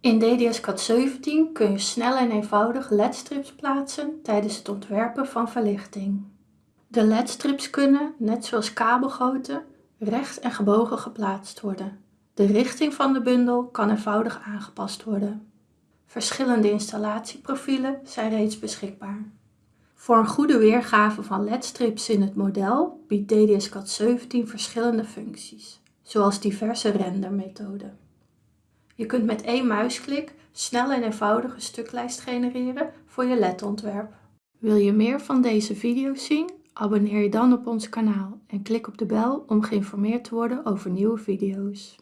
In DDS-CAD 17 kun je snel en eenvoudig ledstrips plaatsen tijdens het ontwerpen van verlichting. De ledstrips kunnen, net zoals kabelgoten, recht en gebogen geplaatst worden. De richting van de bundel kan eenvoudig aangepast worden. Verschillende installatieprofielen zijn reeds beschikbaar. Voor een goede weergave van ledstrips in het model biedt DDS-CAD 17 verschillende functies, zoals diverse rendermethoden. Je kunt met één muisklik snel en eenvoudig een stuklijst genereren voor je LED-ontwerp. Wil je meer van deze video's zien? Abonneer je dan op ons kanaal en klik op de bel om geïnformeerd te worden over nieuwe video's.